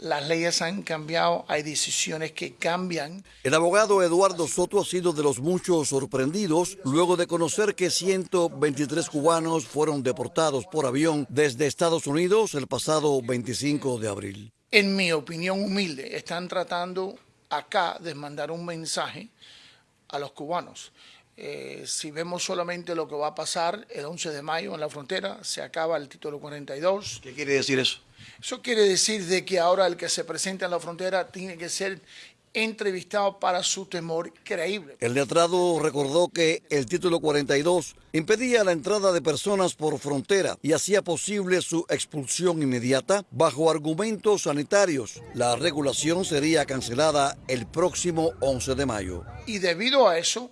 las leyes han cambiado, hay decisiones que cambian. El abogado Eduardo Soto ha sido de los muchos sorprendidos luego de conocer que 123 cubanos fueron deportados por avión desde Estados Unidos el pasado 25 de abril. En mi opinión humilde, están tratando acá de mandar un mensaje a los cubanos. Eh, si vemos solamente lo que va a pasar el 11 de mayo en la frontera, se acaba el título 42. ¿Qué quiere decir eso? Eso quiere decir de que ahora el que se presenta en la frontera tiene que ser entrevistado para su temor creíble. El letrado recordó que el título 42 impedía la entrada de personas por frontera y hacía posible su expulsión inmediata bajo argumentos sanitarios. La regulación sería cancelada el próximo 11 de mayo. Y debido a eso,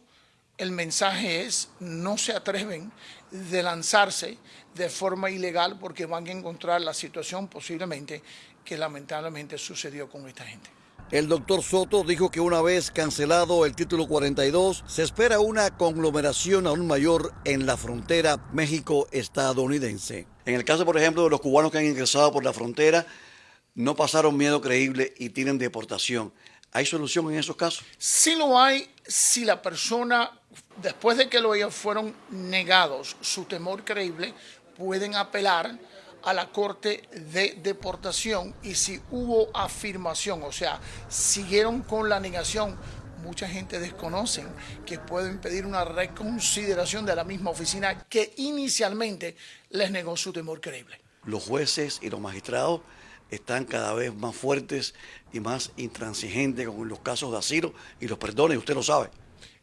el mensaje es no se atreven de lanzarse de forma ilegal porque van a encontrar la situación posiblemente que lamentablemente sucedió con esta gente. El doctor Soto dijo que una vez cancelado el título 42, se espera una conglomeración aún mayor en la frontera México-estadounidense. En el caso, por ejemplo, de los cubanos que han ingresado por la frontera, no pasaron miedo creíble y tienen deportación. ¿Hay solución en esos casos? Sí lo hay si la persona, después de que ellos fueron negados su temor creíble, pueden apelar a la Corte de Deportación y si hubo afirmación, o sea, siguieron con la negación, mucha gente desconoce que pueden pedir una reconsideración de la misma oficina que inicialmente les negó su temor creíble. Los jueces y los magistrados están cada vez más fuertes y más intransigentes con los casos de asilo y los perdones, usted lo sabe.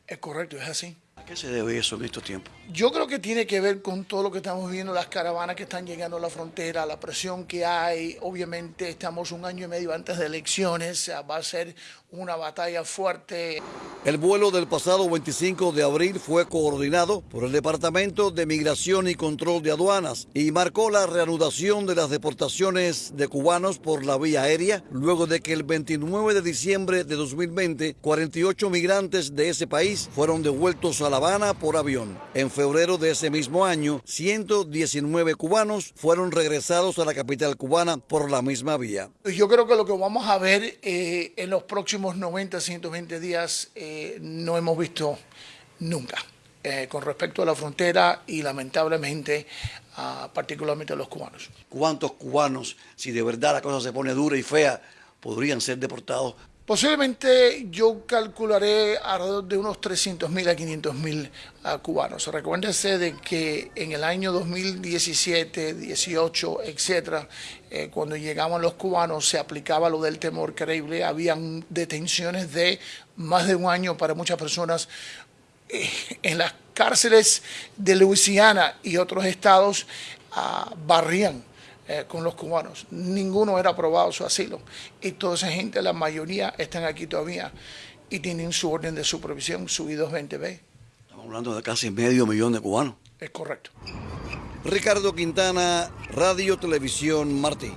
Es correcto, es así. ¿A qué se debe eso en estos tiempos? Yo creo que tiene que ver con todo lo que estamos viendo, las caravanas que están llegando a la frontera, la presión que hay. Obviamente estamos un año y medio antes de elecciones, va a ser una batalla fuerte. El vuelo del pasado 25 de abril fue coordinado por el Departamento de Migración y Control de Aduanas y marcó la reanudación de las deportaciones de cubanos por la vía aérea luego de que el 29 de diciembre de 2020 48 migrantes de ese país fueron devueltos a La Habana por avión. En febrero de ese mismo año, 119 cubanos fueron regresados a la capital cubana por la misma vía. Yo creo que lo que vamos a ver eh, en los próximos 90, 120 días eh, no hemos visto nunca. Eh, con respecto a la frontera y lamentablemente particularmente a los cubanos. ¿Cuántos cubanos, si de verdad la cosa se pone dura y fea, podrían ser deportados Posiblemente yo calcularé alrededor de unos 300.000 a 500.000 uh, cubanos. Recuérdense de que en el año 2017, 18, etcétera, eh, cuando llegaban los cubanos se aplicaba lo del temor creíble. Habían detenciones de más de un año para muchas personas eh, en las cárceles de Luisiana y otros estados uh, barrían eh, con los cubanos. Ninguno era aprobado su asilo. Y toda esa gente, la mayoría, están aquí todavía y tienen su orden de supervisión, su I-220B. Estamos hablando de casi medio millón de cubanos. Es correcto. Ricardo Quintana, Radio Televisión Martí.